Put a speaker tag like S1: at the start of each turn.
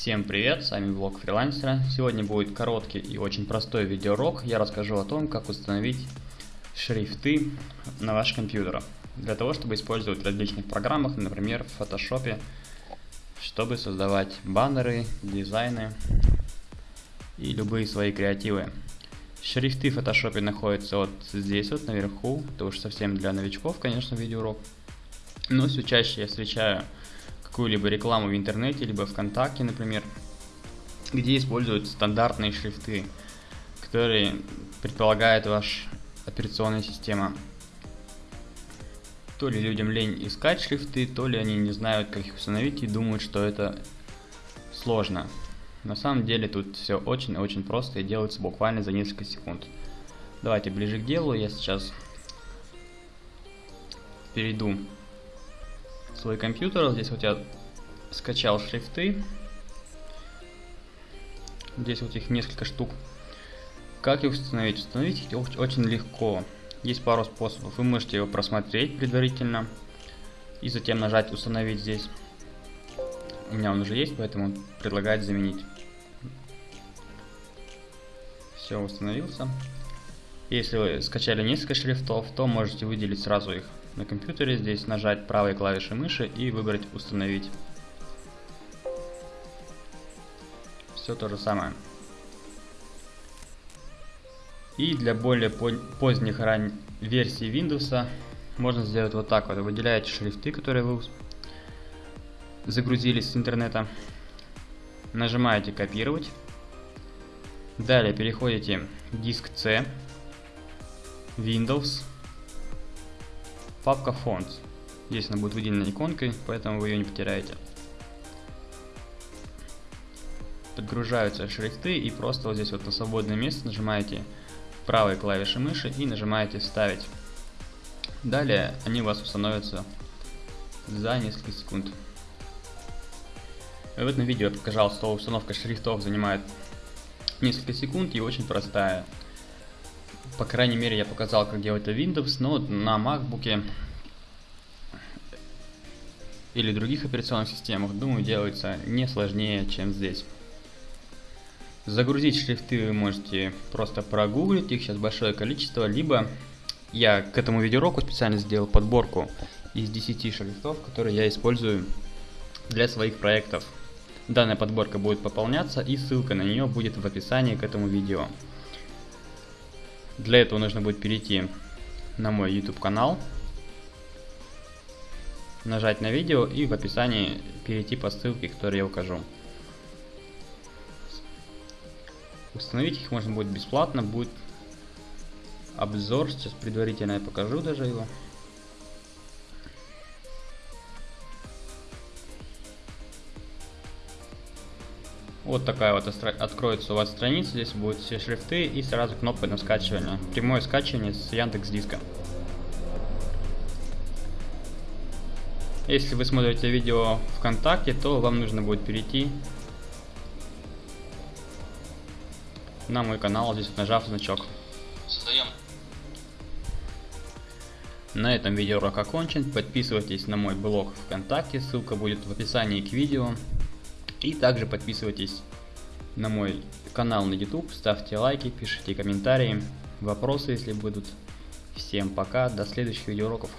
S1: Всем привет, с вами блог фрилансера. Сегодня будет короткий и очень простой видеоурок. Я расскажу о том, как установить шрифты на ваш компьютер. Для того, чтобы использовать в различных программах, например, в Photoshop, чтобы создавать баннеры, дизайны и любые свои креативы. Шрифты в Photoshop находятся вот здесь вот наверху. Это уж совсем для новичков, конечно, видеоурок. Но все чаще я встречаю какую-либо рекламу в интернете, либо ВКонтакте, например, где используют стандартные шрифты, которые предполагает ваша операционная система. То ли людям лень искать шрифты, то ли они не знают, как их установить и думают, что это сложно. На самом деле тут все очень-очень просто и делается буквально за несколько секунд. Давайте ближе к делу, я сейчас перейду свой компьютер. Здесь вот я скачал шрифты. Здесь вот их несколько штук. Как их установить? Установить их очень легко. Есть пару способов. Вы можете его просмотреть предварительно. И затем нажать установить здесь. У меня он уже есть, поэтому предлагает заменить. Все, установился. Если вы скачали несколько шрифтов, то можете выделить сразу их на компьютере, здесь нажать правой клавишей мыши и выбрать «Установить». Все то же самое. И для более поздних ран... версий Windows можно сделать вот так вот. Выделяете шрифты, которые вы загрузились с интернета. Нажимаете «Копировать». Далее переходите в диск C, Windows, папка Fonts. Здесь она будет выделена иконкой, поэтому вы ее не потеряете. Подгружаются шрифты и просто вот здесь вот на свободное место нажимаете правой клавишей мыши и нажимаете «Вставить». Далее они у вас установятся за несколько секунд. В этом видео я показал, что установка шрифтов занимает несколько секунд и очень простая. По крайней мере, я показал, как делать это Windows, но на MacBook или других операционных системах, думаю, делается не сложнее, чем здесь. Загрузить шрифты вы можете просто прогуглить, их сейчас большое количество, либо я к этому видеоуроку специально сделал подборку из 10 шрифтов, которые я использую для своих проектов. Данная подборка будет пополняться и ссылка на нее будет в описании к этому видео. Для этого нужно будет перейти на мой YouTube канал, нажать на видео и в описании перейти по ссылке, которую я укажу. Установить их можно будет бесплатно, будет обзор, сейчас предварительно я покажу даже его. Вот такая вот откроется у вас страница, здесь будут все шрифты и сразу кнопка на скачивание. Прямое скачивание с Яндекс Диска. Если вы смотрите видео ВКонтакте, то вам нужно будет перейти на мой канал, здесь нажав значок. Создаем. На этом видеоурок окончен. Подписывайтесь на мой блог ВКонтакте, ссылка будет в описании к видео. И также подписывайтесь на мой канал на YouTube, ставьте лайки, пишите комментарии, вопросы, если будут. Всем пока, до следующих видеоуроков.